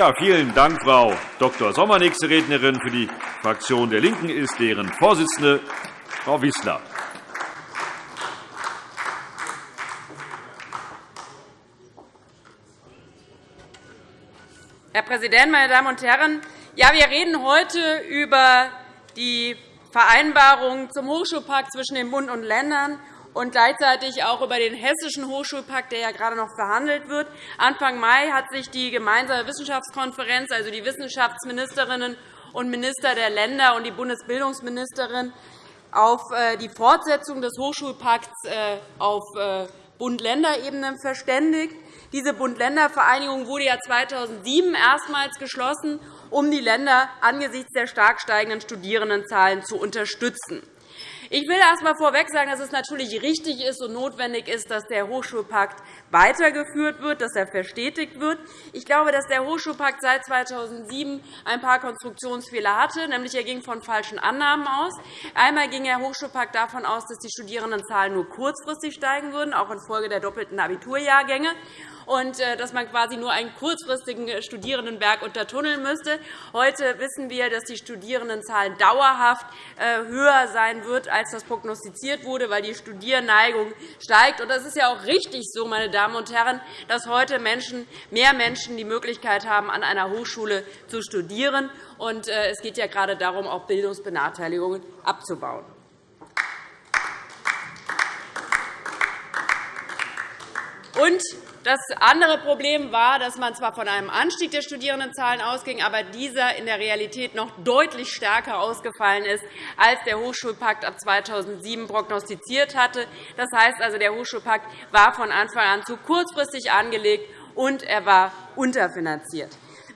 Ja, vielen Dank, Frau Dr. Sommer. Nächste Rednerin für die Fraktion der LINKEN ist deren Vorsitzende, Frau Wissler. Herr Präsident, meine Damen und Herren! Ja, wir reden heute über die Vereinbarung zum Hochschulpakt zwischen dem Bund und Ländern und gleichzeitig auch über den Hessischen Hochschulpakt, der ja gerade noch verhandelt wird. Anfang Mai hat sich die gemeinsame Wissenschaftskonferenz, also die Wissenschaftsministerinnen und Minister der Länder und die Bundesbildungsministerin, auf äh, die Fortsetzung des Hochschulpakts äh, auf äh, Bund-Länder-Ebene verständigt. Diese Bund-Länder-Vereinigung wurde ja 2007 erstmals geschlossen, um die Länder angesichts der stark steigenden Studierendenzahlen zu unterstützen. Ich will erst einmal vorweg sagen, dass es natürlich richtig ist und notwendig ist, dass der Hochschulpakt weitergeführt wird, dass er verstetigt wird. Ich glaube, dass der Hochschulpakt seit 2007 ein paar Konstruktionsfehler hatte. Nämlich er ging von falschen Annahmen aus. Einmal ging der Hochschulpakt davon aus, dass die Studierendenzahlen nur kurzfristig steigen würden, auch infolge der doppelten Abiturjahrgänge und äh, dass man quasi nur einen kurzfristigen Studierendenberg untertunneln müsste. Heute wissen wir, dass die Studierendenzahlen dauerhaft äh, höher sein wird, als das prognostiziert wurde, weil die Studierneigung steigt. Das ist ja auch richtig so, meine Damen und Herren, dass heute Menschen, mehr Menschen die Möglichkeit haben, an einer Hochschule zu studieren. Es geht ja gerade darum, auch Bildungsbenachteiligungen abzubauen. Und das andere Problem war, dass man zwar von einem Anstieg der Studierendenzahlen ausging, aber dieser in der Realität noch deutlich stärker ausgefallen ist, als der Hochschulpakt ab 2007 prognostiziert hatte. Das heißt also, der Hochschulpakt war von Anfang an zu kurzfristig angelegt, und er war unterfinanziert.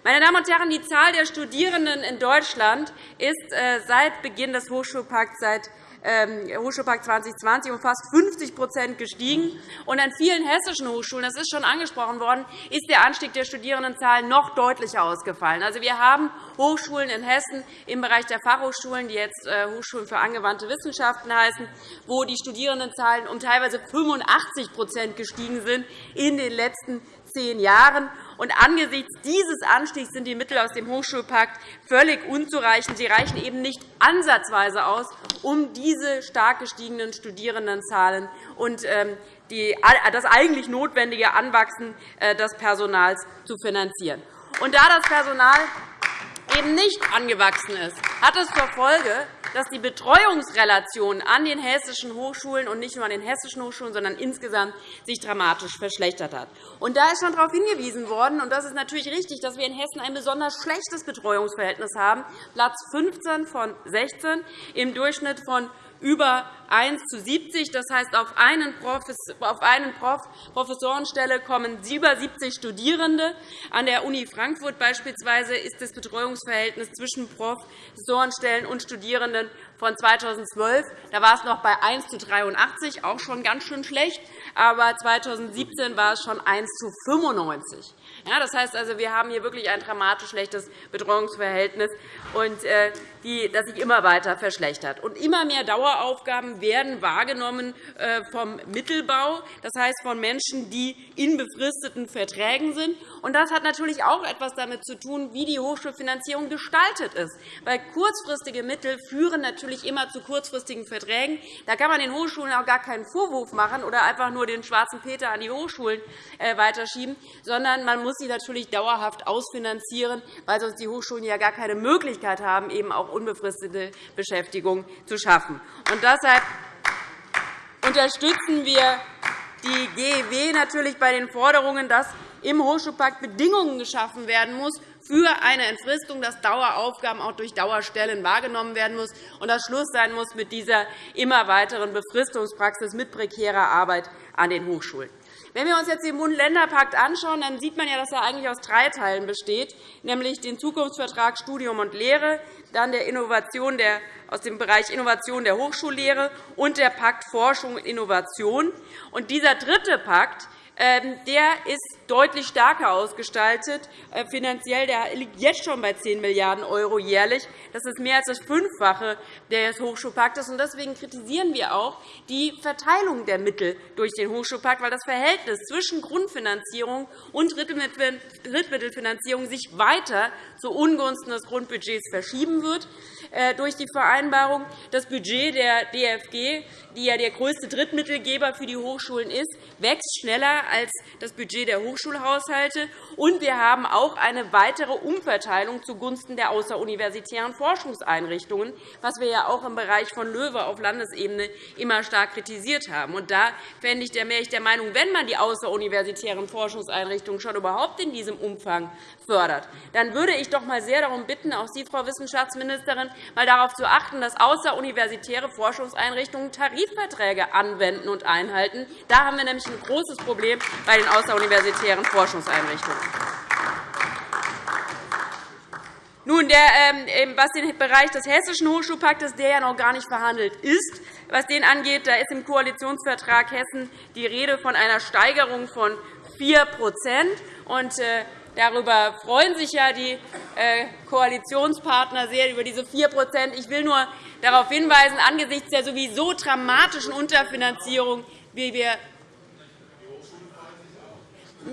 Meine Damen und Herren, die Zahl der Studierenden in Deutschland ist äh, seit Beginn des Hochschulpakts seit ähm, Hochschulpakt 2020 um fast 50% gestiegen. Und an vielen hessischen Hochschulen, das ist schon angesprochen worden, ist der Anstieg der Studierendenzahlen noch deutlicher ausgefallen. Also, wir haben Hochschulen in Hessen im Bereich der Fachhochschulen, die jetzt äh, Hochschulen für angewandte Wissenschaften heißen, wo die Studierendenzahlen um teilweise 85% gestiegen sind in den letzten zehn Jahren. Und angesichts dieses Anstiegs sind die Mittel aus dem Hochschulpakt völlig unzureichend. Sie reichen eben nicht ansatzweise aus, um diese stark gestiegenen Studierendenzahlen und ähm, das eigentlich notwendige Anwachsen äh, des Personals zu finanzieren. Und da das Personal eben nicht angewachsen ist, hat es zur Folge, dass die Betreuungsrelation an den hessischen Hochschulen und nicht nur an den hessischen Hochschulen, sondern insgesamt sich dramatisch verschlechtert hat. Und da ist schon darauf hingewiesen worden, und das ist natürlich richtig, dass wir in Hessen ein besonders schlechtes Betreuungsverhältnis haben, Platz 15 von 16 im Durchschnitt von über 1 zu 70. Das heißt, auf einen, Professorenstelle kommen über 70 Studierende. An der Uni Frankfurt beispielsweise ist das Betreuungsverhältnis zwischen Professorenstellen und Studierenden von 2012. Da war es noch bei 1 zu 83, auch schon ganz schön schlecht. Aber 2017 war es schon 1 zu 95. Ja, das heißt also, wir haben hier wirklich ein dramatisch schlechtes Betreuungsverhältnis, äh, das sich immer weiter verschlechtert. Und immer mehr Daueraufgaben werden wahrgenommen äh, vom Mittelbau, das heißt von Menschen, die in befristeten Verträgen sind. Und das hat natürlich auch etwas damit zu tun, wie die Hochschulfinanzierung gestaltet ist. Weil kurzfristige Mittel führen natürlich immer zu kurzfristigen Verträgen. Da kann man den Hochschulen auch gar keinen Vorwurf machen oder einfach nur den schwarzen Peter an die Hochschulen äh, weiterschieben, sondern man muss sie natürlich dauerhaft ausfinanzieren, weil sonst die Hochschulen ja gar keine Möglichkeit haben, eben auch unbefristete Beschäftigung zu schaffen. Und deshalb unterstützen wir die GEW natürlich bei den Forderungen, dass im Hochschulpakt Bedingungen geschaffen werden muss für eine Entfristung, dass Daueraufgaben auch durch Dauerstellen wahrgenommen werden muss und dass Schluss sein muss mit dieser immer weiteren Befristungspraxis mit prekärer Arbeit an den Hochschulen. Wenn wir uns jetzt den Bund-Länder-Pakt anschauen, dann sieht man ja, dass er eigentlich aus drei Teilen besteht, nämlich den Zukunftsvertrag Studium und Lehre, dann der Innovation der, aus dem Bereich Innovation der Hochschullehre und der Pakt Forschung und Innovation. Und dieser dritte Pakt der ist deutlich stärker ausgestaltet äh, finanziell. Der liegt jetzt schon bei 10 Milliarden € jährlich. Das ist mehr als das Fünffache des Hochschulpaktes. Deswegen kritisieren wir auch die Verteilung der Mittel durch den Hochschulpakt, weil das Verhältnis zwischen Grundfinanzierung und Drittmittelfinanzierung sich weiter zu Ungunsten des Grundbudgets verschieben wird. Äh, durch die Vereinbarung. Das Budget der DFG, die ja der größte Drittmittelgeber für die Hochschulen ist, wächst schneller als das Budget der Hochschulhaushalte. Und wir haben auch eine weitere Umverteilung zugunsten der außeruniversitären Forschungseinrichtungen, was wir ja auch im Bereich von Löwe auf Landesebene immer stark kritisiert haben. Und da wäre ich der Meinung, wenn man die außeruniversitären Forschungseinrichtungen schon überhaupt in diesem Umfang fördert, dann würde ich doch einmal sehr darum bitten, auch Sie, Frau Wissenschaftsministerin, mal darauf zu achten, dass außeruniversitäre Forschungseinrichtungen Tarifverträge anwenden und einhalten. Da haben wir nämlich ein großes Problem bei den außeruniversitären Forschungseinrichtungen. Nun, der, ähm, was den Bereich des Hessischen Hochschulpaktes, der ja noch gar nicht verhandelt ist, was den angeht, da ist im Koalitionsvertrag Hessen die Rede von einer Steigerung von 4 und, äh, Darüber freuen sich ja die äh, Koalitionspartner sehr, über diese 4% Ich will nur darauf hinweisen, angesichts der sowieso dramatischen Unterfinanzierung, wie wir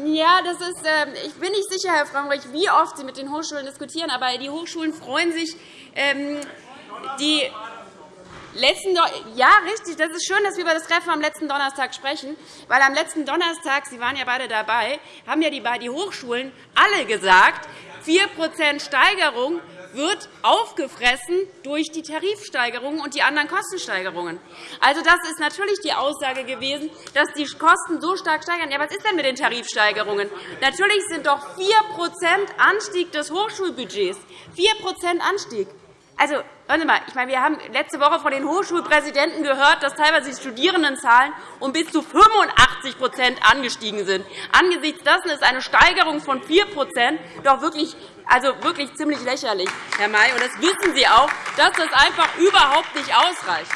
ja, das ist, ähm, ich bin nicht sicher, Herr Frömmrich, wie oft Sie mit den Hochschulen diskutieren, aber die Hochschulen freuen sich, ähm, die Letzten ja, richtig. Das ist schön, dass wir über das Treffen am letzten Donnerstag sprechen, weil am letzten Donnerstag, Sie waren ja beide dabei, haben ja die Hochschulen alle gesagt, 4% Steigerung wird aufgefressen durch die Tarifsteigerungen und die anderen Kostensteigerungen. Also, das ist natürlich die Aussage gewesen, dass die Kosten so stark steigern. Ja, was ist denn mit den Tarifsteigerungen? Natürlich sind doch 4% Anstieg des Hochschulbudgets 4 Anstieg. Also, hören Sie mal, ich meine, wir haben letzte Woche von den Hochschulpräsidenten gehört, dass teilweise die Studierendenzahlen um bis zu 85% angestiegen sind. Angesichts dessen ist eine Steigerung von 4% doch wirklich, also wirklich ziemlich lächerlich, Herr May. Und das wissen Sie auch, dass das einfach überhaupt nicht ausreicht.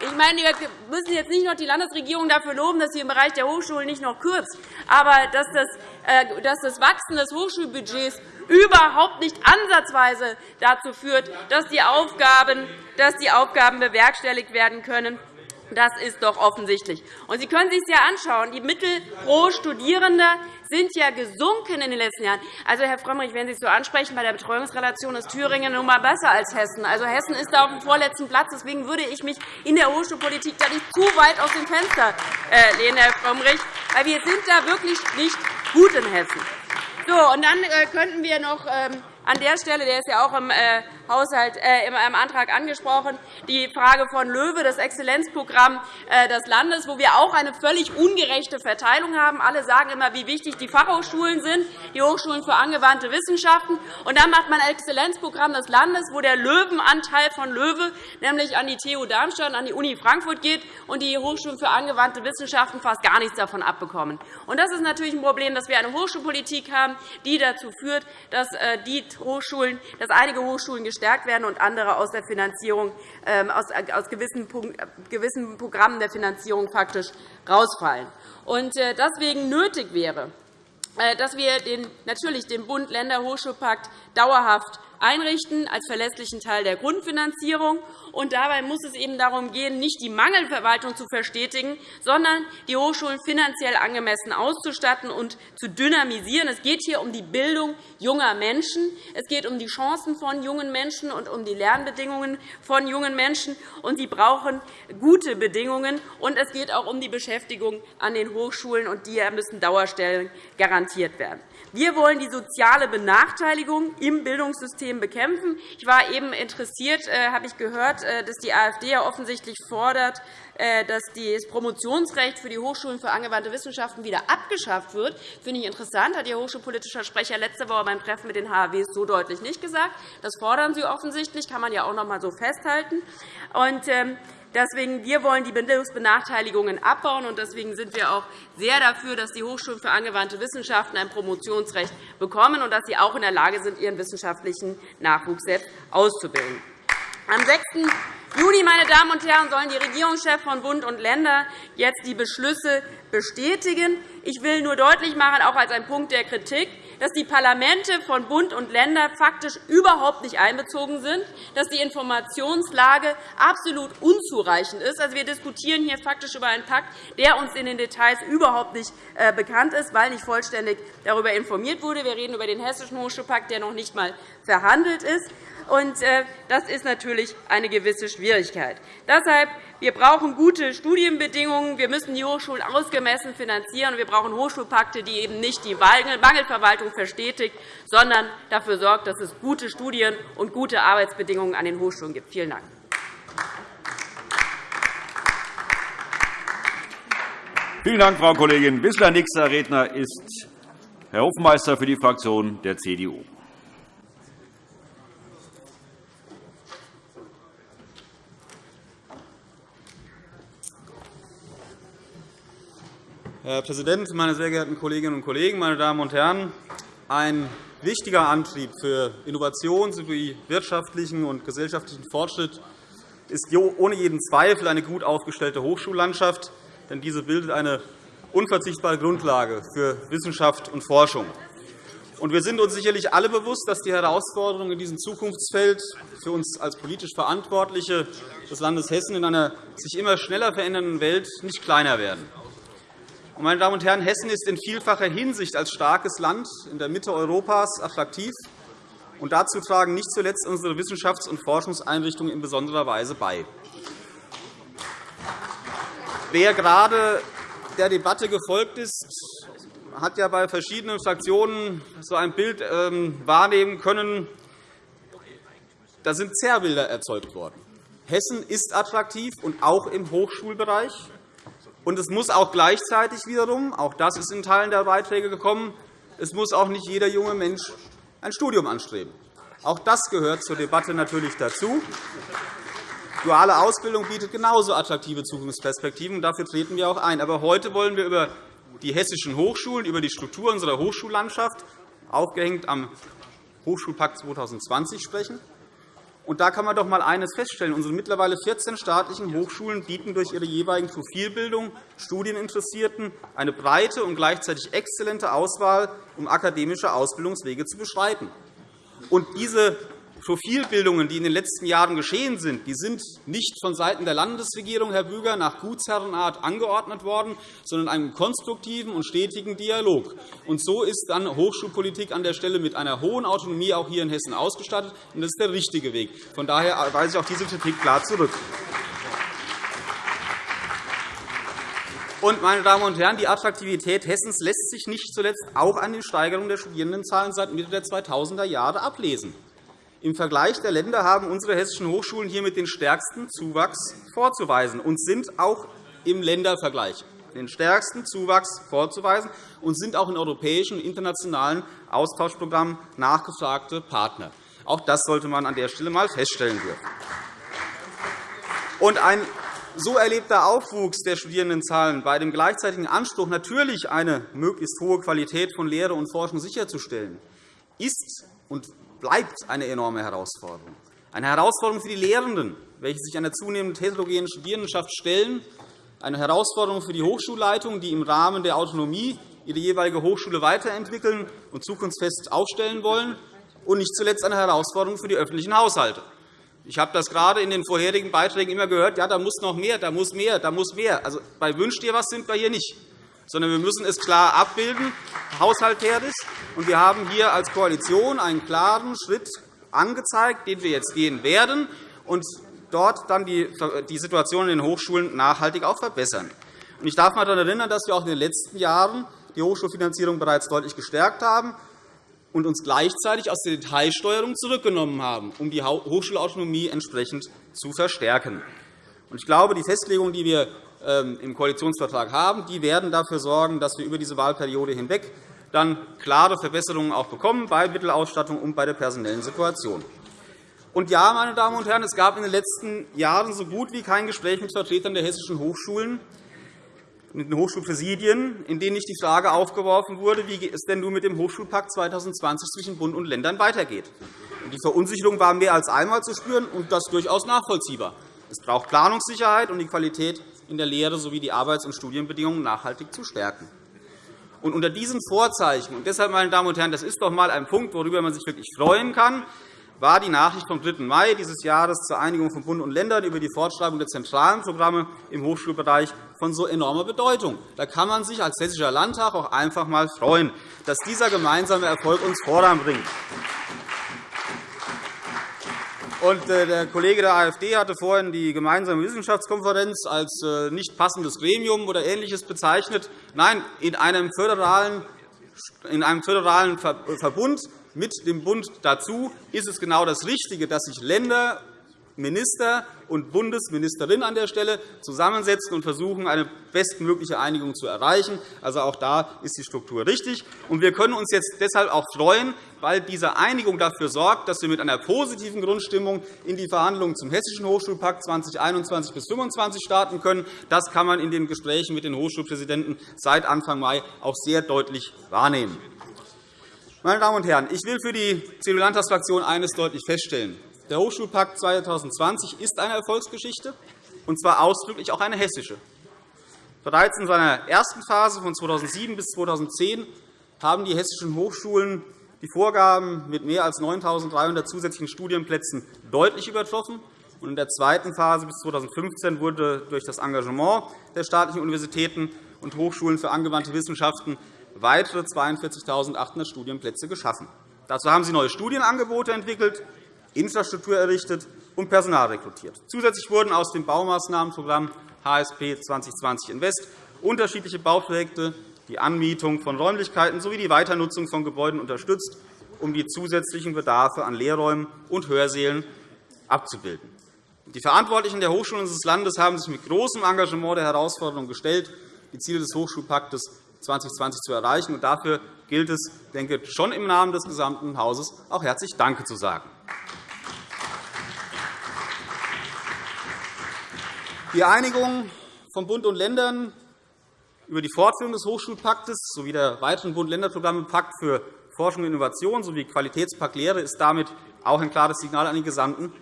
Ich meine, wir müssen jetzt nicht noch die Landesregierung dafür loben, dass sie im Bereich der Hochschulen nicht noch kürzt, aber dass das, äh, Wachsen des Hochschulbudgets überhaupt nicht ansatzweise dazu führt, dass die Aufgaben, dass die Aufgaben bewerkstelligt werden können. Das ist doch offensichtlich. Und Sie können sich ja anschauen. Die Mittel pro Studierender sind ja gesunken in den letzten Jahren. Also, Herr Frömmrich, wenn Sie es so ansprechen, bei der Betreuungsrelation ist Thüringen nun einmal besser als Hessen. Also, Hessen ist da auf dem vorletzten Platz. Deswegen würde ich mich in der Hochschulpolitik da nicht zu weit aus dem Fenster äh, lehnen, Herr Frömmrich, weil wir sind da wirklich nicht gut in Hessen. So, und dann äh, könnten wir noch ähm, an der Stelle, der ist ja auch im, äh, Haushalt, äh, im Antrag angesprochen, die Frage von Löwe, das Exzellenzprogramm äh, des Landes, wo wir auch eine völlig ungerechte Verteilung haben. Alle sagen immer, wie wichtig die Fachhochschulen sind, die Hochschulen für angewandte Wissenschaften. Und dann macht man ein Exzellenzprogramm des Landes, wo der Löwenanteil von Löwe nämlich an die TU Darmstadt und an die Uni Frankfurt geht und die Hochschulen für angewandte Wissenschaften fast gar nichts davon abbekommen. Und das ist natürlich ein Problem, dass wir eine Hochschulpolitik haben, die dazu führt, dass, äh, die Hochschulen, dass einige Hochschulen gestärkt werden und andere aus, der Finanzierung, ähm, aus, gewissen Programmen der Finanzierung faktisch rausfallen. Und äh, deswegen nötig wäre, äh, dass wir den, natürlich den Bund-Länder-Hochschulpakt dauerhaft einrichten als verlässlichen Teil der Grundfinanzierung. Und dabei muss es eben darum gehen, nicht die Mangelverwaltung zu verstetigen, sondern die Hochschulen finanziell angemessen auszustatten und zu dynamisieren. Es geht hier um die Bildung junger Menschen. Es geht um die Chancen von jungen Menschen und um die Lernbedingungen von jungen Menschen. Und sie brauchen gute Bedingungen. Und es geht auch um die Beschäftigung an den Hochschulen, und die müssen Dauerstellen garantiert werden. Wir wollen die soziale Benachteiligung im Bildungssystem bekämpfen. Ich war eben interessiert, äh, habe ich gehört, äh, dass die AfD ja offensichtlich fordert, äh, dass das Promotionsrecht für die Hochschulen für angewandte Wissenschaften wieder abgeschafft wird. Das finde ich interessant. Hat Ihr hochschulpolitischer Sprecher letzte Woche beim Treffen mit den HAWs so deutlich nicht gesagt. Das fordern Sie offensichtlich. Das kann man ja auch noch einmal so festhalten. Und, ähm, Deswegen, wir wollen die Bildungsbenachteiligungen abbauen. und Deswegen sind wir auch sehr dafür, dass die Hochschulen für angewandte Wissenschaften ein Promotionsrecht bekommen und dass sie auch in der Lage sind, ihren wissenschaftlichen Nachwuchs selbst auszubilden. Am 6. Juni meine Damen und Herren, sollen die Regierungschefs von Bund und Ländern jetzt die Beschlüsse bestätigen. Ich will nur deutlich machen, auch als ein Punkt der Kritik, dass die Parlamente von Bund und Ländern faktisch überhaupt nicht einbezogen sind, dass die Informationslage absolut unzureichend ist. Also, wir diskutieren hier faktisch über einen Pakt, der uns in den Details überhaupt nicht äh, bekannt ist, weil nicht vollständig darüber informiert wurde. Wir reden über den Hessischen Hochschulpakt, der noch nicht einmal verhandelt ist. Und äh, das ist natürlich eine gewisse Schwierigkeit. Deshalb wir brauchen gute Studienbedingungen. Wir müssen die Hochschulen ausgemessen finanzieren. Wir brauchen Hochschulpakte, die eben nicht die Mangelverwaltung verstetigt, sondern dafür sorgt, dass es gute Studien und gute Arbeitsbedingungen an den Hochschulen gibt. Vielen Dank. Vielen Dank, Frau Kollegin Wissler. Nächster Redner ist Herr Hofmeister für die Fraktion der CDU. Herr Präsident, meine sehr geehrten Kolleginnen und Kollegen, meine Damen und Herren! Ein wichtiger Antrieb für Innovation sowie wirtschaftlichen und gesellschaftlichen Fortschritt ist ohne jeden Zweifel eine gut aufgestellte Hochschullandschaft, denn diese bildet eine unverzichtbare Grundlage für Wissenschaft und Forschung. Wir sind uns sicherlich alle bewusst, dass die Herausforderungen in diesem Zukunftsfeld für uns als politisch Verantwortliche des Landes Hessen in einer sich immer schneller verändernden Welt nicht kleiner werden. Meine Damen und Herren, Hessen ist in vielfacher Hinsicht als starkes Land in der Mitte Europas attraktiv. Und dazu tragen nicht zuletzt unsere Wissenschafts- und Forschungseinrichtungen in besonderer Weise bei. Wer gerade der Debatte gefolgt ist, hat ja bei verschiedenen Fraktionen so ein Bild ähm, wahrnehmen können. Da sind Zerrbilder erzeugt worden. Hessen ist attraktiv, und auch im Hochschulbereich. Und es muss auch gleichzeitig wiederum, auch das ist in Teilen der Beiträge gekommen, es muss auch nicht jeder junge Mensch ein Studium anstreben. Auch das gehört zur Debatte natürlich dazu. Duale Ausbildung bietet genauso attraktive Zukunftsperspektiven, und dafür treten wir auch ein. Aber heute wollen wir über die hessischen Hochschulen, über die Struktur unserer Hochschullandschaft, aufgehängt am Hochschulpakt 2020, sprechen. Und da kann man doch einmal eines feststellen. Unsere mittlerweile 14 staatlichen Hochschulen bieten durch ihre jeweiligen Profilbildung Studieninteressierten eine breite und gleichzeitig exzellente Auswahl, um akademische Ausbildungswege zu beschreiten. Und diese Profilbildungen, die in den letzten Jahren geschehen sind, die sind nicht vonseiten der Landesregierung, Herr Büger, nach Gutsherrenart angeordnet worden, sondern einem konstruktiven und stetigen Dialog. Und so ist dann Hochschulpolitik an der Stelle mit einer hohen Autonomie auch hier in Hessen ausgestattet. Und das ist der richtige Weg. Von daher weise ich auch diese Kritik klar zurück. Und, meine Damen und Herren, die Attraktivität Hessens lässt sich nicht zuletzt auch an den Steigerungen der Studierendenzahlen seit Mitte der 2000er Jahre ablesen. Im Vergleich der Länder haben unsere hessischen Hochschulen hiermit den stärksten Zuwachs vorzuweisen und sind auch im Ländervergleich den stärksten Zuwachs vorzuweisen und sind auch in europäischen und internationalen Austauschprogrammen nachgefragte Partner. Auch das sollte man an der Stelle einmal feststellen dürfen. Und ein so erlebter Aufwuchs der Studierendenzahlen bei dem gleichzeitigen Anspruch, natürlich eine möglichst hohe Qualität von Lehre und Forschung sicherzustellen, ist und bleibt eine enorme Herausforderung. Eine Herausforderung für die Lehrenden, welche sich einer zunehmend heterogenen Studierendenschaft stellen, eine Herausforderung für die Hochschulleitungen, die im Rahmen der Autonomie ihre jeweilige Hochschule weiterentwickeln und zukunftsfest aufstellen wollen, und nicht zuletzt eine Herausforderung für die öffentlichen Haushalte. Ich habe das gerade in den vorherigen Beiträgen immer gehört, ja, da muss noch mehr, da muss mehr, da muss mehr. Also, bei Wünsch dir was sind wir hier nicht sondern wir müssen es klar abbilden, haushalterisch. Und wir haben hier als Koalition einen klaren Schritt angezeigt, den wir jetzt gehen werden, und dort dann die Situation in den Hochschulen nachhaltig auch verbessern. Ich darf daran erinnern, dass wir auch in den letzten Jahren die Hochschulfinanzierung bereits deutlich gestärkt haben und uns gleichzeitig aus der Detailsteuerung zurückgenommen haben, um die Hochschulautonomie entsprechend zu verstärken. Ich glaube, die Festlegung, die wir im Koalitionsvertrag haben, die werden dafür sorgen, dass wir über diese Wahlperiode hinweg dann klare Verbesserungen auch bekommen bei Mittelausstattung und bei der personellen Situation. Und ja, meine Damen und Herren, es gab in den letzten Jahren so gut wie kein Gespräch mit Vertretern der hessischen Hochschulen, mit den Hochschulpräsidien, in denen nicht die Frage aufgeworfen wurde, wie es denn nun mit dem Hochschulpakt 2020 zwischen Bund und Ländern weitergeht. Die Verunsicherung war mehr als einmal zu spüren, und das durchaus nachvollziehbar. Es braucht Planungssicherheit und die Qualität in der Lehre sowie die Arbeits- und Studienbedingungen nachhaltig zu stärken. Und unter diesen Vorzeichen, und deshalb, meine Damen und Herren, das ist doch einmal ein Punkt, worüber man sich wirklich freuen kann, war die Nachricht vom 3. Mai dieses Jahres zur Einigung von Bund und Ländern über die Fortschreibung der zentralen Programme im Hochschulbereich von so enormer Bedeutung. Da kann man sich als Hessischer Landtag auch einfach einmal freuen, dass dieser gemeinsame Erfolg uns voranbringt. Und äh, der Kollege der AfD hatte vorhin die gemeinsame Wissenschaftskonferenz als äh, nicht passendes Gremium oder Ähnliches bezeichnet. Nein, in einem föderalen, in einem föderalen Verbund mit dem Bund dazu ist es genau das Richtige, dass sich Länder Minister und Bundesministerin an der Stelle zusammensetzen und versuchen, eine bestmögliche Einigung zu erreichen. Also auch da ist die Struktur richtig. Und wir können uns jetzt deshalb auch freuen, weil diese Einigung dafür sorgt, dass wir mit einer positiven Grundstimmung in die Verhandlungen zum Hessischen Hochschulpakt 2021 bis 2025 starten können. Das kann man in den Gesprächen mit den Hochschulpräsidenten seit Anfang Mai auch sehr deutlich wahrnehmen. Meine Damen und Herren, ich will für die CDU-Landtagsfraktion eines deutlich feststellen. Der Hochschulpakt 2020 ist eine Erfolgsgeschichte, und zwar ausdrücklich auch eine hessische. Bereits in seiner ersten Phase von 2007 bis 2010 haben die hessischen Hochschulen die Vorgaben mit mehr als 9.300 zusätzlichen Studienplätzen deutlich übertroffen. In der zweiten Phase bis 2015 wurde durch das Engagement der staatlichen Universitäten und Hochschulen für angewandte Wissenschaften weitere 42.800 Studienplätze geschaffen. Dazu haben Sie neue Studienangebote entwickelt, Infrastruktur errichtet und Personal rekrutiert. Zusätzlich wurden aus dem Baumaßnahmenprogramm HSP 2020 Invest unterschiedliche Bauprojekte, die Anmietung von Räumlichkeiten sowie die Weiternutzung von Gebäuden unterstützt, um die zusätzlichen Bedarfe an Lehrräumen und Hörsälen abzubilden. Die Verantwortlichen der Hochschulen unseres Landes haben sich mit großem Engagement der Herausforderung gestellt, die Ziele des Hochschulpaktes 2020 zu erreichen. Dafür gilt es, denke ich, schon im Namen des gesamten Hauses auch herzlich Danke zu sagen. Die Einigung von Bund und Ländern über die Fortführung des Hochschulpaktes sowie der weiteren Bund-Länder-Programme Pakt für Forschung und Innovation sowie Qualitätspakt Lehre ist damit auch ein klares Signal an den gesamten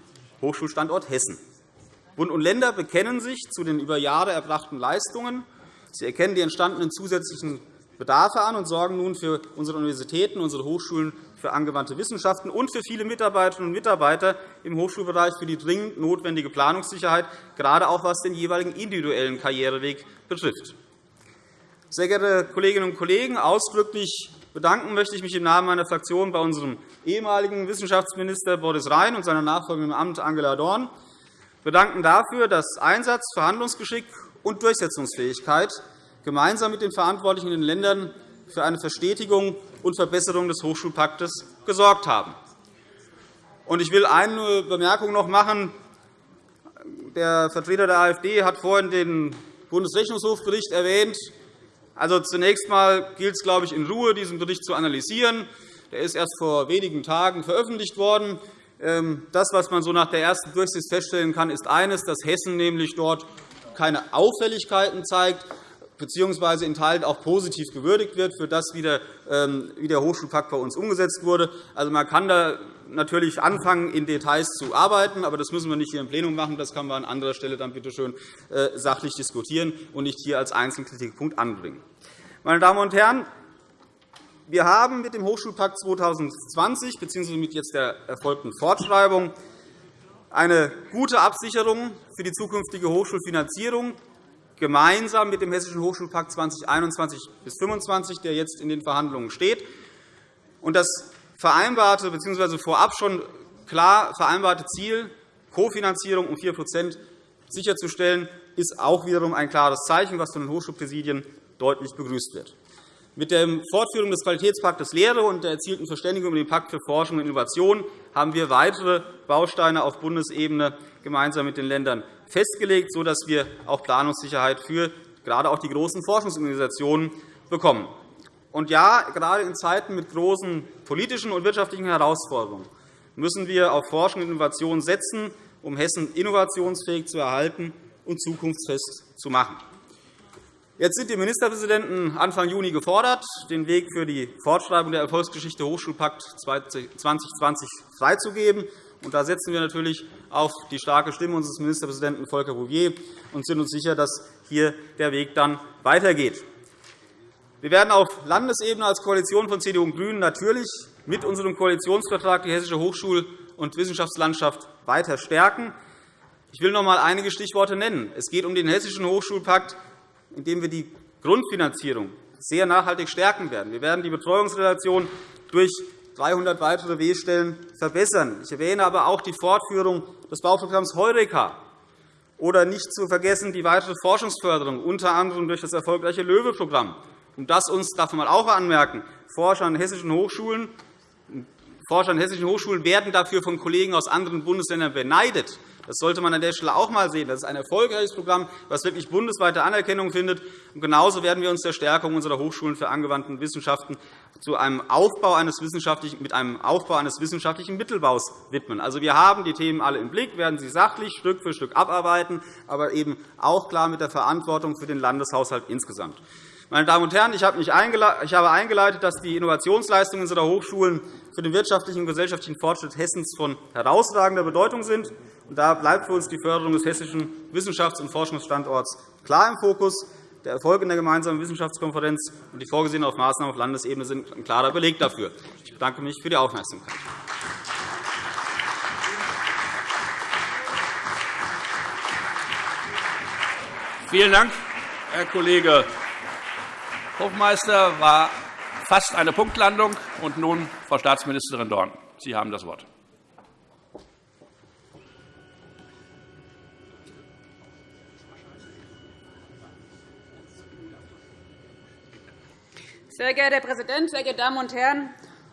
Hochschulstandort Hessen. Bund und Länder bekennen sich zu den über Jahre erbrachten Leistungen. Sie erkennen die entstandenen zusätzlichen Bedarfe an und sorgen nun für unsere Universitäten, unsere Hochschulen für angewandte Wissenschaften und für viele Mitarbeiterinnen und Mitarbeiter im Hochschulbereich für die dringend notwendige Planungssicherheit, gerade auch was den jeweiligen individuellen Karriereweg betrifft. Sehr geehrte Kolleginnen und Kollegen, ausdrücklich bedanken möchte ich mich im Namen meiner Fraktion bei unserem ehemaligen Wissenschaftsminister Boris Rhein und seiner Nachfolgerin im Amt Angela Dorn bedanken dafür, dass Einsatz, Verhandlungsgeschick und Durchsetzungsfähigkeit gemeinsam mit den Verantwortlichen in den Ländern für eine Verstetigung und Verbesserung des Hochschulpaktes gesorgt haben. Ich will eine Bemerkung noch machen. Der Vertreter der AfD hat vorhin den Bundesrechnungshofbericht erwähnt. Also, zunächst einmal gilt es, glaube ich, in Ruhe, diesen Bericht zu analysieren. Der ist erst vor wenigen Tagen veröffentlicht worden. Ähm, das, was man so nach der ersten Durchsicht feststellen kann, ist eines, dass Hessen nämlich dort keine Auffälligkeiten zeigt bzw. in Teilen auch positiv gewürdigt wird für das, ähm, wie der Hochschulpakt bei uns umgesetzt wurde. Also, man kann da natürlich anfangen, in Details zu arbeiten, aber das müssen wir nicht hier im Plenum machen. Das kann man an anderer Stelle dann bitte schön äh, sachlich diskutieren und nicht hier als Einzelkritikpunkt anbringen. Meine Damen und Herren, wir haben mit dem Hochschulpakt 2020 bzw. mit jetzt der erfolgten Fortschreibung eine gute Absicherung für die zukünftige Hochschulfinanzierung gemeinsam mit dem Hessischen Hochschulpakt 2021 bis 2025, der jetzt in den Verhandlungen steht. Das vereinbarte bzw. vorab schon klar vereinbarte Ziel, Kofinanzierung um 4% sicherzustellen, ist auch wiederum ein klares Zeichen, das von den Hochschulpräsidien deutlich begrüßt wird. Mit der Fortführung des Qualitätspaktes Lehre und der erzielten Verständigung über den Pakt für Forschung und Innovation haben wir weitere Bausteine auf Bundesebene gemeinsam mit den Ländern festgelegt, sodass wir auch Planungssicherheit für gerade auch die großen Forschungsorganisationen bekommen. Und ja, gerade in Zeiten mit großen politischen und wirtschaftlichen Herausforderungen müssen wir auf Forschung und Innovation setzen, um Hessen innovationsfähig zu erhalten und zukunftsfest zu machen. Jetzt sind die Ministerpräsidenten Anfang Juni gefordert, den Weg für die Fortschreibung der Erfolgsgeschichte Hochschulpakt 2020 freizugeben. Da setzen wir natürlich auf die starke Stimme unseres Ministerpräsidenten Volker Bouvier und sind uns sicher, dass hier der Weg dann weitergeht. Wir werden auf Landesebene als Koalition von CDU und GRÜNEN natürlich mit unserem Koalitionsvertrag die hessische Hochschul- und Wissenschaftslandschaft weiter stärken. Ich will noch einmal einige Stichworte nennen. Es geht um den Hessischen Hochschulpakt, in dem wir die Grundfinanzierung sehr nachhaltig stärken werden. Wir werden die Betreuungsrelation durch 300 weitere W-Stellen verbessern. Ich erwähne aber auch die Fortführung des Bauprogramms Heureka oder nicht zu vergessen die weitere Forschungsförderung, unter anderem durch das erfolgreiche LOEWE-Programm. Und das uns, darf man auch anmerken, Forscher an hessischen Hochschulen Forscher an hessischen Hochschulen werden dafür von Kollegen aus anderen Bundesländern beneidet. Das sollte man an der Stelle auch einmal sehen. Das ist ein erfolgreiches Programm, das wirklich bundesweite Anerkennung findet. Genauso werden wir uns der Stärkung unserer Hochschulen für angewandte Wissenschaften zu einem Aufbau eines wissenschaftlichen, mit einem Aufbau eines wissenschaftlichen Mittelbaus widmen. Also, wir haben die Themen alle im Blick, werden sie sachlich Stück für Stück abarbeiten, aber eben auch klar mit der Verantwortung für den Landeshaushalt insgesamt. Meine Damen und Herren, ich habe eingeleitet, dass die Innovationsleistungen unserer Hochschulen für den wirtschaftlichen und gesellschaftlichen Fortschritt Hessens von herausragender Bedeutung sind. Da bleibt für uns die Förderung des hessischen Wissenschafts- und Forschungsstandorts klar im Fokus. Der Erfolg in der gemeinsamen Wissenschaftskonferenz und die vorgesehenen Maßnahmen auf Landesebene sind ein klarer Beleg dafür. Ich bedanke mich für die Aufmerksamkeit. Vielen Dank, Herr Kollege Hofmeister war fast eine Punktlandung. Und nun Frau Staatsministerin Dorn. Sie haben das Wort. Sehr geehrter Herr Präsident, sehr geehrte Damen und Herren!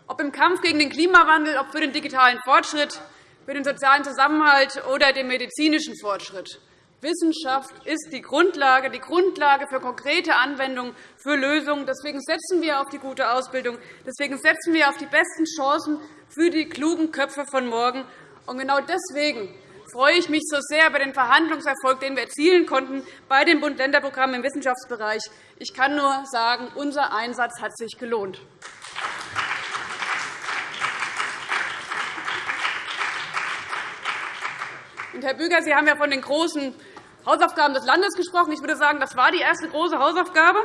Ob im Kampf gegen den Klimawandel, ob für den digitalen Fortschritt, für den sozialen Zusammenhalt oder den medizinischen Fortschritt. Wissenschaft ist die Grundlage, die Grundlage für konkrete Anwendungen, für Lösungen. Deswegen setzen wir auf die gute Ausbildung. Deswegen setzen wir auf die besten Chancen für die klugen Köpfe von morgen. Und genau deswegen freue ich mich so sehr über den Verhandlungserfolg, den wir erzielen konnten bei den Bund-Länder-Programmen im Wissenschaftsbereich. Ich kann nur sagen, unser Einsatz hat sich gelohnt. Herr Büger, Sie haben ja von den großen Hausaufgaben des Landes gesprochen. Ich würde sagen, das war die erste große Hausaufgabe.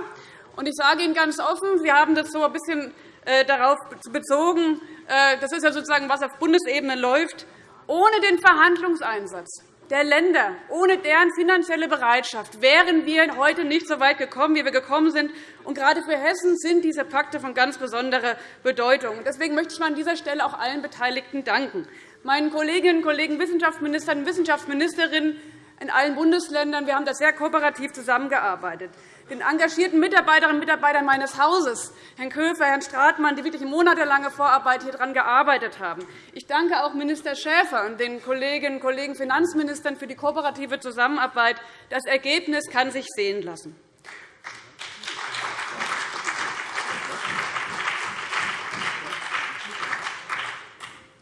ich sage Ihnen ganz offen, wir haben das so ein bisschen äh, darauf bezogen, äh, das ist ja sozusagen, was auf Bundesebene läuft, ohne den Verhandlungseinsatz der Länder, ohne deren finanzielle Bereitschaft wären wir heute nicht so weit gekommen, wie wir gekommen sind. Und gerade für Hessen sind diese Pakte von ganz besonderer Bedeutung. Deswegen möchte ich an dieser Stelle auch allen Beteiligten danken meinen Kolleginnen und Kollegen Wissenschaftsministern und Wissenschaftsministerinnen in allen Bundesländern. Wir haben da sehr kooperativ zusammengearbeitet. Den engagierten Mitarbeiterinnen und Mitarbeitern meines Hauses, Herrn Köfer, Herrn Stratmann, die wirklich monatelange Vorarbeit hier daran gearbeitet haben. Ich danke auch Minister Schäfer und den Kolleginnen und Kollegen Finanzministern für die kooperative Zusammenarbeit. Das Ergebnis kann sich sehen lassen.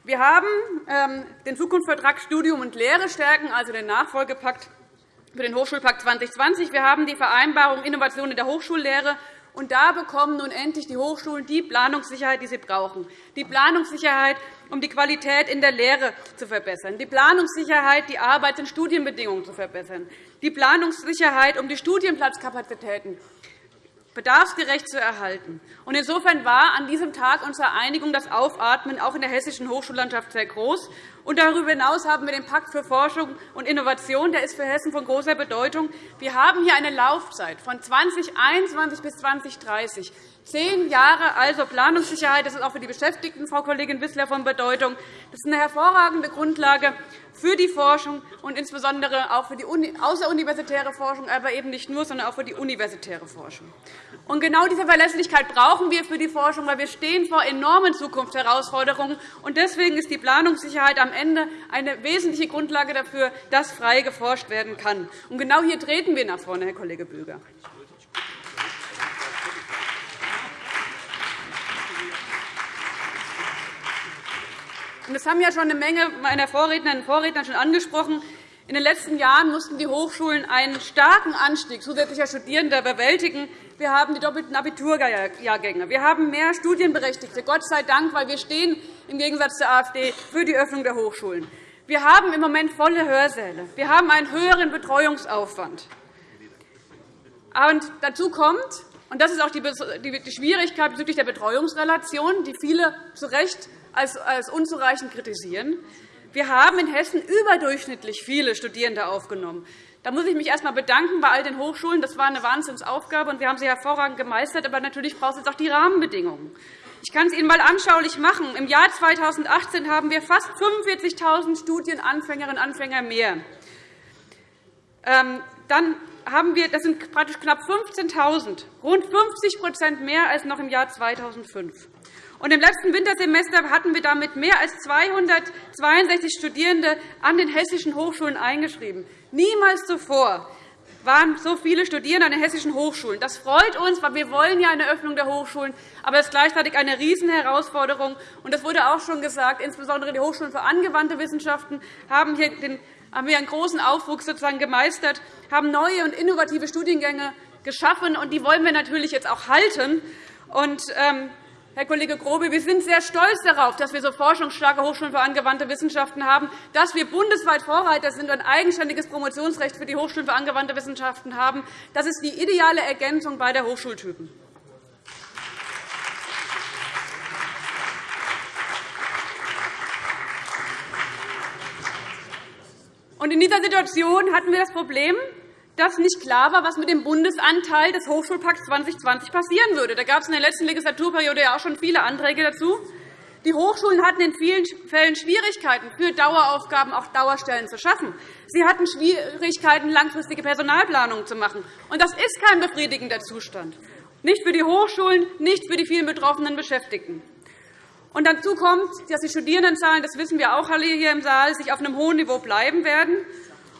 Wir haben ähm, den Zukunftsvertrag Studium und Lehre stärken, also den Nachfolgepakt für den Hochschulpakt 2020. Wir haben die Vereinbarung Innovation in der Hochschullehre. Und da bekommen nun endlich die Hochschulen die Planungssicherheit, die sie brauchen. Die Planungssicherheit, um die Qualität in der Lehre zu verbessern. Die Planungssicherheit, die Arbeits- und Studienbedingungen zu verbessern. Die Planungssicherheit, um die Studienplatzkapazitäten bedarfsgerecht zu erhalten. Insofern war an diesem Tag unsere Einigung, das Aufatmen auch in der hessischen Hochschullandschaft sehr groß. Darüber hinaus haben wir den Pakt für Forschung und Innovation. Der ist für Hessen von großer Bedeutung. Wir haben hier eine Laufzeit von 2021 bis 2030. Zehn Jahre also Planungssicherheit. Das ist auch für die Beschäftigten, Frau Kollegin Wissler, von Bedeutung. Das ist eine hervorragende Grundlage für die Forschung und insbesondere auch für die außeruniversitäre Forschung, aber eben nicht nur, sondern auch für die universitäre Forschung. Und genau diese Verlässlichkeit brauchen wir für die Forschung, weil wir stehen vor enormen Zukunftsherausforderungen. Und deswegen ist die Planungssicherheit am Ende eine wesentliche Grundlage dafür, dass frei geforscht werden kann. Und genau hier treten wir nach vorne, Herr Kollege Böger. Das haben ja schon eine Menge meiner Vorrednerinnen und Vorredner schon angesprochen. In den letzten Jahren mussten die Hochschulen einen starken Anstieg zusätzlicher Studierender bewältigen. Wir haben die doppelten Abiturjahrgänge. Wir haben mehr Studienberechtigte, Gott sei Dank, weil wir stehen im Gegensatz zur AfD, für die Öffnung der Hochschulen. Wir haben im Moment volle Hörsäle. Wir haben einen höheren Betreuungsaufwand. Und dazu kommt, und das ist auch die Schwierigkeit bezüglich der Betreuungsrelation, die viele zu Recht als unzureichend kritisieren, wir haben in Hessen überdurchschnittlich viele Studierende aufgenommen. Da muss ich mich erst einmal bedanken bei all den Hochschulen. Das war eine Wahnsinnsaufgabe, und wir haben sie hervorragend gemeistert. Aber natürlich braucht es jetzt auch die Rahmenbedingungen. Ich kann es Ihnen einmal anschaulich machen. Im Jahr 2018 haben wir fast 45.000 Studienanfängerinnen und Anfänger mehr. Ähm, dann haben wir, das sind praktisch knapp 15.000, rund 50% mehr als noch im Jahr 2005. Und Im letzten Wintersemester hatten wir damit mehr als 262 Studierende an den hessischen Hochschulen eingeschrieben. Niemals zuvor waren so viele Studierende an den hessischen Hochschulen. Das freut uns, weil wir wollen ja eine Öffnung der Hochschulen, aber es ist gleichzeitig eine Riesenherausforderung. Und das wurde auch schon gesagt. Insbesondere die Hochschulen für angewandte Wissenschaften haben hier den haben wir einen großen Aufwuchs sozusagen gemeistert, haben neue und innovative Studiengänge geschaffen, und die wollen wir natürlich jetzt auch halten. Und, ähm, Herr Kollege Grobe, wir sind sehr stolz darauf, dass wir so forschungsstarke Hochschulen für angewandte Wissenschaften haben, dass wir bundesweit Vorreiter sind und ein eigenständiges Promotionsrecht für die Hochschulen für angewandte Wissenschaften haben. Das ist die ideale Ergänzung beider Hochschultypen. In dieser Situation hatten wir das Problem, dass nicht klar war, was mit dem Bundesanteil des Hochschulpakts 2020 passieren würde. Da gab es in der letzten Legislaturperiode ja auch schon viele Anträge dazu. Die Hochschulen hatten in vielen Fällen Schwierigkeiten, für Daueraufgaben auch Dauerstellen zu schaffen. Sie hatten Schwierigkeiten, langfristige Personalplanungen zu machen. Und das ist kein befriedigender Zustand, nicht für die Hochschulen, nicht für die vielen betroffenen Beschäftigten. Und dazu kommt, dass die Studierendenzahlen, das wissen wir auch alle hier im Saal, sich auf einem hohen Niveau bleiben werden.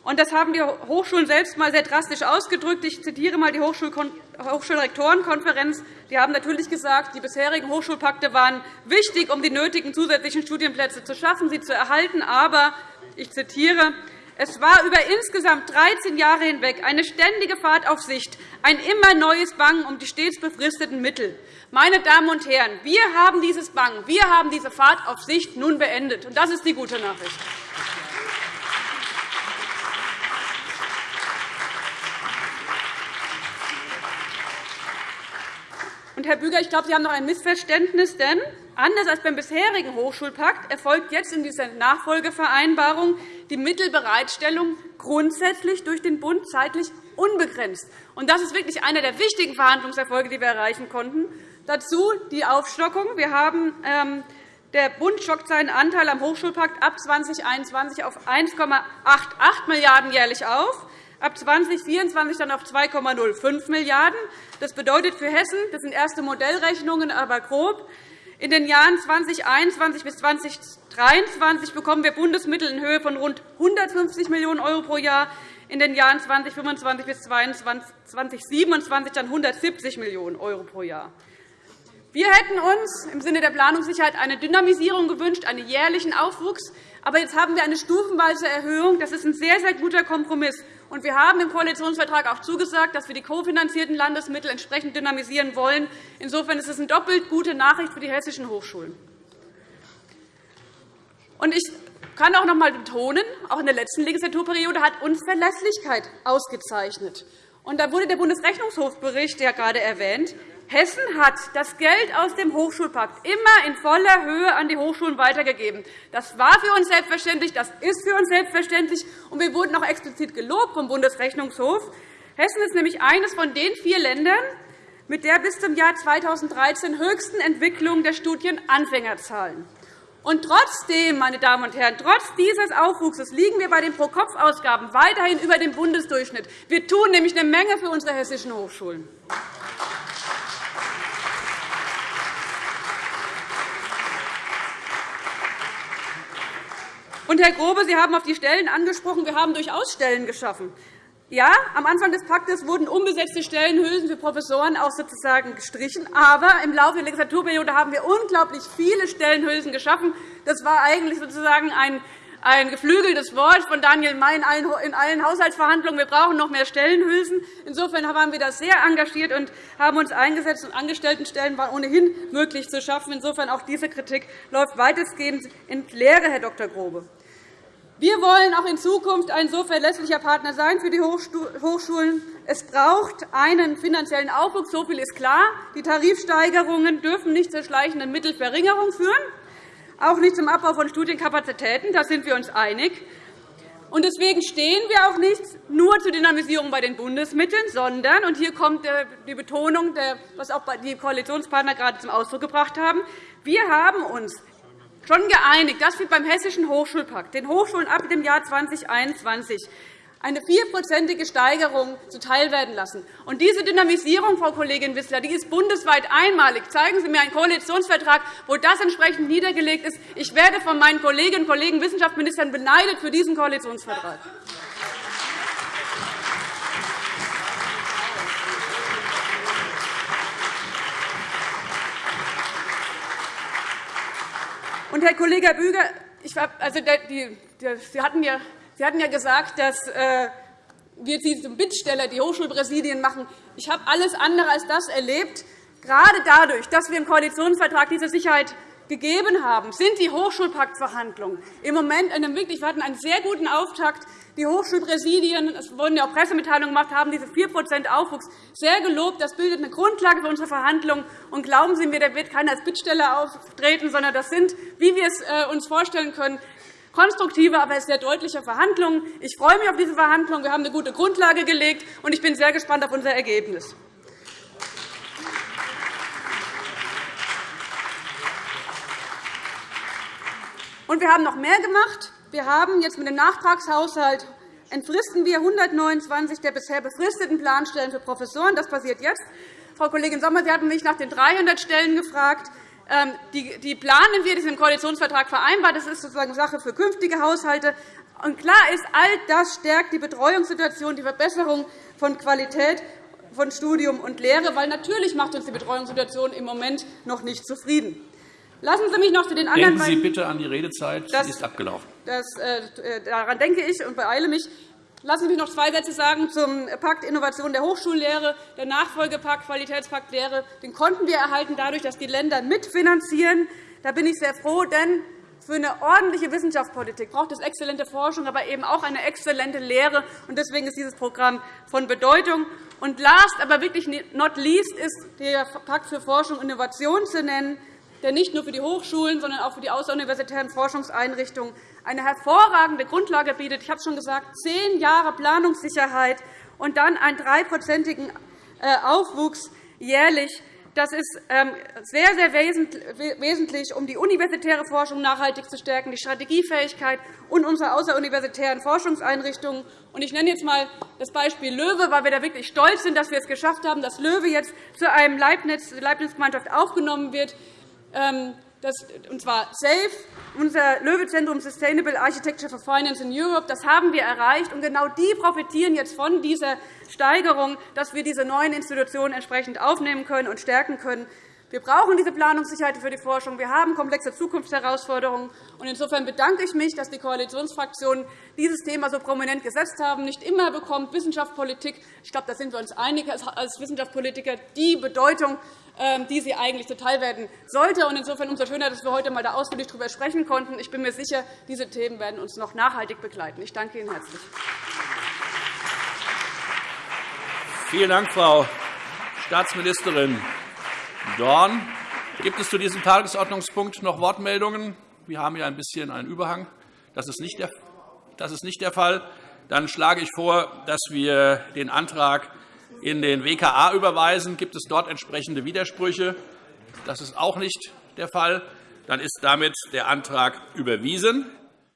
Und das haben die Hochschulen selbst einmal sehr drastisch ausgedrückt. Ich zitiere einmal die Hochschulrektorenkonferenz. Die haben natürlich gesagt, die bisherigen Hochschulpakte waren wichtig, um die nötigen zusätzlichen Studienplätze zu schaffen, sie zu erhalten. Aber, ich zitiere, es war über insgesamt 13 Jahre hinweg eine ständige Fahrt auf Sicht, ein immer neues Bangen um die stets befristeten Mittel. Meine Damen und Herren, wir haben dieses Bangen, wir haben diese Fahrt auf Sicht nun beendet. Und das ist die gute Nachricht. Und, Herr Büger, ich glaube, Sie haben noch ein Missverständnis, denn anders als beim bisherigen Hochschulpakt erfolgt jetzt in dieser Nachfolgevereinbarung die Mittelbereitstellung grundsätzlich durch den Bund zeitlich unbegrenzt. Und das ist wirklich einer der wichtigen Verhandlungserfolge, die wir erreichen konnten. Dazu die Aufstockung. Wir haben, ähm, der Bund stockt seinen Anteil am Hochschulpakt ab 2021 auf 1,88 Milliarden € jährlich auf, ab 2024 dann auf 2,05 Milliarden €. Das bedeutet für Hessen, das sind erste Modellrechnungen, aber grob, in den Jahren 2021 bis 2023 bekommen wir Bundesmittel in Höhe von rund 150 Millionen € pro Jahr, in den Jahren 2025 bis 2027 dann 170 Millionen € pro Jahr. Wir hätten uns im Sinne der Planungssicherheit eine Dynamisierung gewünscht, einen jährlichen Aufwuchs. Aber jetzt haben wir eine stufenweise Erhöhung. Das ist ein sehr, sehr guter Kompromiss. Und wir haben im Koalitionsvertrag auch zugesagt, dass wir die kofinanzierten Landesmittel entsprechend dynamisieren wollen. Insofern ist es eine doppelt gute Nachricht für die hessischen Hochschulen. Ich kann auch noch einmal betonen, auch in der letzten Legislaturperiode hat uns Verlässlichkeit ausgezeichnet. Und da wurde der Bundesrechnungshofbericht ja gerade erwähnt. Hessen hat das Geld aus dem Hochschulpakt immer in voller Höhe an die Hochschulen weitergegeben. Das war für uns selbstverständlich, das ist für uns selbstverständlich, und wir wurden auch explizit gelobt vom Bundesrechnungshof. Hessen ist nämlich eines von den vier Ländern mit der bis zum Jahr 2013 höchsten Entwicklung der Studienanfängerzahlen. Und trotzdem, meine Damen und Herren, trotz dieses Aufwuchses liegen wir bei den Pro-Kopf-Ausgaben weiterhin über dem Bundesdurchschnitt. Wir tun nämlich eine Menge für unsere hessischen Hochschulen. Und, Herr Grobe, Sie haben auf die Stellen angesprochen. Wir haben durchaus Stellen geschaffen. Ja, am Anfang des Paktes wurden unbesetzte Stellenhülsen für Professoren auch sozusagen gestrichen. Aber im Laufe der Legislaturperiode haben wir unglaublich viele Stellenhülsen geschaffen. Das war eigentlich sozusagen ein ein geflügeltes Wort von Daniel May in allen Haushaltsverhandlungen. Wir brauchen noch mehr Stellenhülsen. Insofern waren wir da sehr engagiert und haben uns eingesetzt. Und Angestelltenstellen waren ohnehin möglich zu schaffen. Insofern auch diese Kritik läuft weitestgehend in Leere, Herr Dr. Grobe. Wir wollen auch in Zukunft ein so verlässlicher Partner sein für die Hochschulen. Es braucht einen finanziellen Aufwuchs, so viel ist klar. Die Tarifsteigerungen dürfen nicht zur schleichenden Mittelverringerung führen, auch nicht zum Abbau von Studienkapazitäten. Da sind wir uns einig. Deswegen stehen wir auch nicht nur zur Dynamisierung bei den Bundesmitteln, sondern, und hier kommt die Betonung, was auch die Koalitionspartner gerade zum Ausdruck gebracht haben, wir haben uns schon geeinigt, dass wir beim Hessischen Hochschulpakt den Hochschulen ab dem Jahr 2021 eine vierprozentige Steigerung zuteilwerden lassen. Und diese Dynamisierung, Frau Kollegin Wissler, die ist bundesweit einmalig. Zeigen Sie mir einen Koalitionsvertrag, wo das entsprechend niedergelegt ist. Ich werde von meinen Kolleginnen und Kollegen Wissenschaftsministern beneidet für diesen Koalitionsvertrag. Und, Herr Kollege Büger, ich, also, die, die, Sie, hatten ja, Sie hatten ja gesagt, dass äh, wir Sie zum Bittsteller die Hochschulpräsidien machen. Ich habe alles andere als das erlebt. Gerade dadurch, dass wir im Koalitionsvertrag diese Sicherheit gegeben haben, sind die Hochschulpaktverhandlungen im Moment in einem wirklich, wir hatten einen sehr guten Auftakt. Die Hochschulpräsidien, es wurden ja auch Pressemitteilungen gemacht, haben diese 4% Aufwuchs sehr gelobt. Das bildet eine Grundlage für unsere Verhandlungen. Und glauben Sie mir, da wird keiner als Bittsteller auftreten, sondern das sind, wie wir es äh, uns vorstellen können, konstruktive, aber sehr deutliche Verhandlungen. Ich freue mich auf diese Verhandlungen. Wir haben eine gute Grundlage gelegt, und ich bin sehr gespannt auf unser Ergebnis. Und wir haben noch mehr gemacht. Wir haben jetzt mit dem Nachtragshaushalt entfristen wir 129 der bisher befristeten Planstellen für Professoren. Das passiert jetzt. Frau Kollegin Sommer, Sie hatten mich nach den 300 Stellen gefragt. Ähm, die planen wir, die sind im Koalitionsvertrag vereinbart. Das ist sozusagen Sache für künftige Haushalte. Und klar ist, all das stärkt die Betreuungssituation, die Verbesserung von Qualität von Studium und Lehre, weil natürlich macht uns die Betreuungssituation im Moment noch nicht zufrieden. Lassen Sie mich noch zu den anderen Denken Sie bitte an die Redezeit. Das, ist abgelaufen. Das, äh, daran denke ich und beeile mich. Lassen Sie mich noch zwei Sätze sagen zum Pakt Innovation der Hochschullehre. Der Nachfolgepakt Qualitätspakt Lehre den konnten wir erhalten, dadurch, dass die Länder mitfinanzieren. Da bin ich sehr froh, denn für eine ordentliche Wissenschaftspolitik braucht es exzellente Forschung, aber eben auch eine exzellente Lehre. Deswegen ist dieses Programm von Bedeutung. Und last, aber wirklich not least, ist der Pakt für Forschung und Innovation zu nennen der nicht nur für die Hochschulen, sondern auch für die außeruniversitären Forschungseinrichtungen eine hervorragende Grundlage bietet. Ich habe schon gesagt, zehn Jahre Planungssicherheit und dann einen dreiprozentigen äh, Aufwuchs jährlich. Das ist ähm, sehr, sehr wesentlich, um die universitäre Forschung nachhaltig zu stärken, die Strategiefähigkeit und unsere außeruniversitären Forschungseinrichtungen. Ich nenne jetzt einmal das Beispiel Löwe, weil wir da wirklich stolz sind, dass wir es geschafft haben, dass Löwe jetzt zu einem Leibniz-Gemeinschaft aufgenommen wird. Ähm, das, und zwar SAFE, unser Löwe-Zentrum Sustainable Architecture for Finance in Europe. Das haben wir erreicht. Und genau die profitieren jetzt von dieser Steigerung, dass wir diese neuen Institutionen entsprechend aufnehmen können und stärken können. Wir brauchen diese Planungssicherheit für die Forschung. Wir haben komplexe Zukunftsherausforderungen. Insofern bedanke ich mich, dass die Koalitionsfraktionen dieses Thema so prominent gesetzt haben. Nicht immer bekommt Wissenschaftspolitik, ich glaube, da sind wir uns einig als Wissenschaftspolitiker, die Bedeutung, ähm, die sie eigentlich zuteilwerden sollte. Insofern umso schöner, dass wir heute einmal ausführlich darüber sprechen konnten. Ich bin mir sicher, diese Themen werden uns noch nachhaltig begleiten. Ich danke Ihnen herzlich. Vielen Dank, Frau Staatsministerin Dorn. Gibt es zu diesem Tagesordnungspunkt noch Wortmeldungen? Wir haben hier ein bisschen einen Überhang. Das ist nicht der, das ist nicht der Fall. Dann schlage ich vor, dass wir den Antrag in den WKA überweisen. Gibt es dort entsprechende Widersprüche? Das ist auch nicht der Fall. Dann ist damit der Antrag überwiesen.